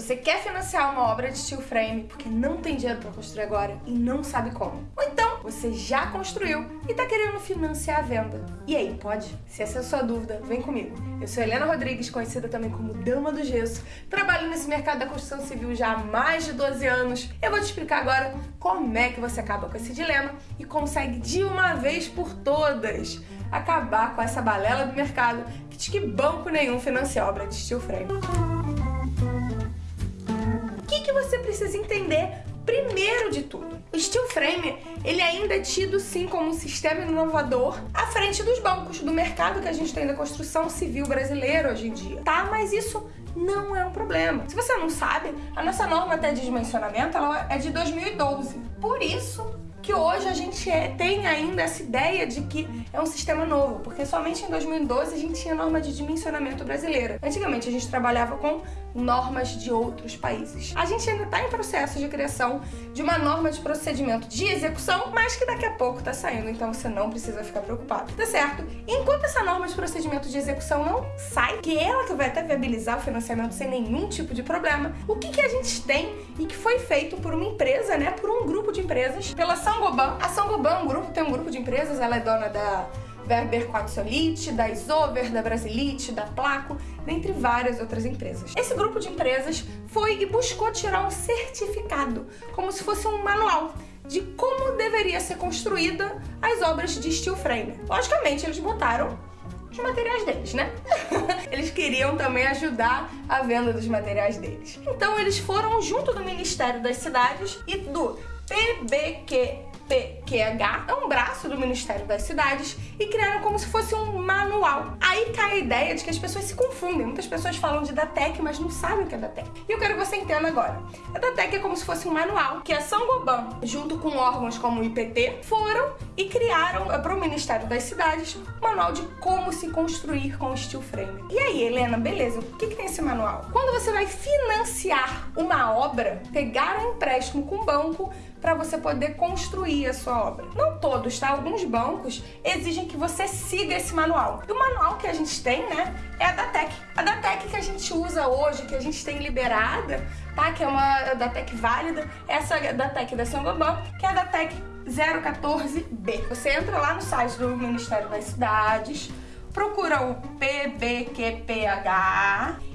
Você quer financiar uma obra de steel frame porque não tem dinheiro para construir agora e não sabe como. Ou então, você já construiu e está querendo financiar a venda. E aí, pode? Se essa é a sua dúvida, vem comigo. Eu sou Helena Rodrigues, conhecida também como Dama do Gesso. Trabalho nesse mercado da construção civil já há mais de 12 anos. Eu vou te explicar agora como é que você acaba com esse dilema e consegue de uma vez por todas acabar com essa balela do mercado que diz que banco nenhum financia obra de steel frame você precisa entender primeiro de tudo? O steel frame, ele ainda é tido sim como um sistema inovador à frente dos bancos, do mercado que a gente tem da construção civil brasileira hoje em dia, tá? Mas isso não é um problema. Se você não sabe, a nossa norma até de dimensionamento ela é de 2012. Por isso, que hoje a gente é, tem ainda essa ideia de que é um sistema novo, porque somente em 2012 a gente tinha norma de dimensionamento brasileira. Antigamente a gente trabalhava com normas de outros países. A gente ainda está em processo de criação de uma norma de procedimento de execução, mas que daqui a pouco está saindo, então você não precisa ficar preocupado, tá certo? Enquanto essa norma de procedimento de execução não sai, que é ela que vai até viabilizar o financiamento sem nenhum tipo de problema, o que, que a gente tem e que foi feito por uma empresa, né, por um grupo de empresas, pela Sangoban. A Sangoban, um grupo, tem um grupo de empresas, ela é dona da Werber Quatsolite, da Isover, da Brasilite, da Placo, dentre várias outras empresas. Esse grupo de empresas foi e buscou tirar um certificado, como se fosse um manual de como deveria ser construída as obras de steel frame. Logicamente, eles botaram os materiais deles, né? eles queriam também ajudar a venda dos materiais deles. Então eles foram junto do Ministério das Cidades e do PBQ PQH é um braço do Ministério das Cidades e criaram como se fosse um manual. Aí cai a ideia de que as pessoas se confundem. Muitas pessoas falam de DATEC, mas não sabem o que é DATEC. E eu quero que você entenda agora. A DATEC é como se fosse um manual que a São Goban, junto com órgãos como o IPT, foram e criaram eh, para o Ministério das Cidades um manual de como se construir com steel frame. E aí, Helena, beleza, o que, que tem esse manual? Quando você vai financiar uma obra, pegar um empréstimo com o banco para você poder construir a sua obra. Não todos, tá? Alguns bancos exigem que você siga esse manual. E o manual que a gente tem, né, é a Datec. A Datec que a gente usa hoje, que a gente tem liberada, tá? Que é uma Datec válida, essa Datec da Sangoban, que é a Datec 014B. Você entra lá no site do Ministério das Cidades, procura o PBQPH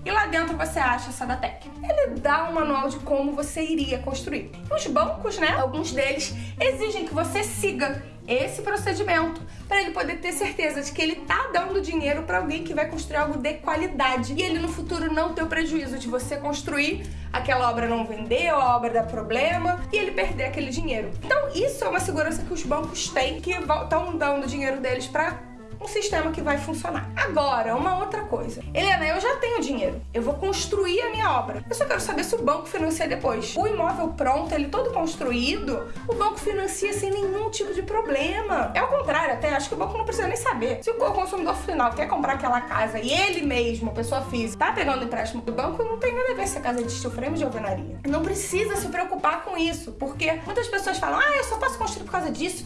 e lá dentro você acha essa Datec. Ele dá um manual de como você iria construir. E os bancos, né, alguns deles, exigem que você siga esse procedimento para ele poder ter certeza de que ele tá dando dinheiro para alguém que vai construir algo de qualidade e ele no futuro não ter o prejuízo de você construir, aquela obra não vender, a obra dar problema e ele perder aquele dinheiro. Então isso é uma segurança que os bancos têm que estão dando dinheiro deles para um sistema que vai funcionar. Agora, uma outra coisa. Helena, eu já tenho dinheiro. Eu vou construir a minha obra. Eu só quero saber se o banco financia depois. O imóvel pronto, ele todo construído, o banco financia sem nenhum tipo de problema. É o contrário, até acho que o banco não precisa nem saber. Se o consumidor final quer comprar aquela casa e ele mesmo, pessoa física, tá pegando empréstimo do banco, não tem nada a ver se a casa é de steel frame de alvenaria. Não precisa se preocupar com isso, porque muitas pessoas falam, ah, eu só posso construir por causa disso,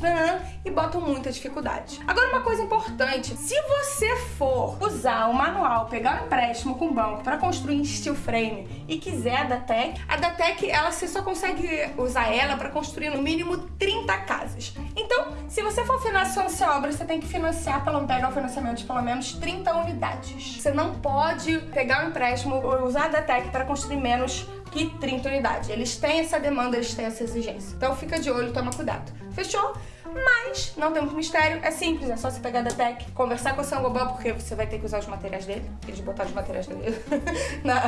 e botam muita dificuldade. Agora, uma coisa importante se você for usar o manual, pegar um empréstimo com o banco para construir steel frame e quiser a Datec, a Datec, ela, você só consegue usar ela para construir no mínimo 30 casas. Então, se você for financiar essa obra, você tem que financiar, pelo, pegar o financiamento de pelo menos 30 unidades. Você não pode pegar um empréstimo ou usar a Datec para construir menos que 30 unidades. Eles têm essa demanda, eles têm essa exigência. Então fica de olho, toma cuidado. Fechou? Mas não tem muito mistério, é simples, é só você pegar da Tech, conversar com o Sangoban, porque você vai ter que usar os materiais dele, eles botaram os materiais dele na,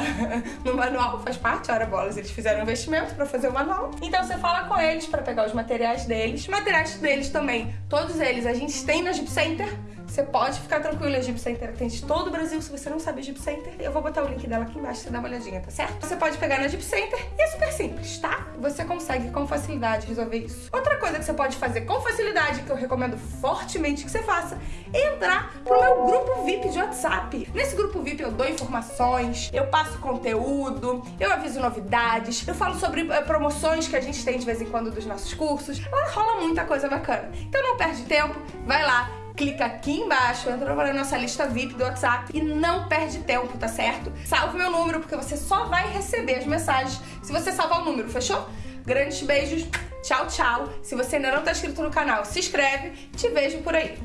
no manual, faz parte, hora bolas, eles fizeram um investimento pra fazer o manual. Então você fala com eles pra pegar os materiais deles. Materiais deles também, todos eles a gente tem na Jeep Center, você pode ficar tranquilo, a Jeep atende todo o Brasil. Se você não sabe a Jeep eu vou botar o link dela aqui embaixo, você dá uma olhadinha, tá certo? Você pode pegar na Jeep e é super simples, tá? Você consegue com facilidade resolver isso. Outra coisa que você pode fazer com facilidade, que eu recomendo fortemente que você faça, é entrar pro meu grupo VIP de WhatsApp. Nesse grupo VIP eu dou informações, eu passo conteúdo, eu aviso novidades, eu falo sobre eh, promoções que a gente tem de vez em quando dos nossos cursos. Lá rola muita coisa bacana. Então não perde tempo, vai lá, clica aqui embaixo, entra para a nossa lista VIP do WhatsApp e não perde tempo, tá certo? Salve meu número, porque você só vai receber as mensagens se você salvar o número, fechou? Grandes beijos, tchau, tchau. Se você ainda não tá inscrito no canal, se inscreve. Te vejo por aí.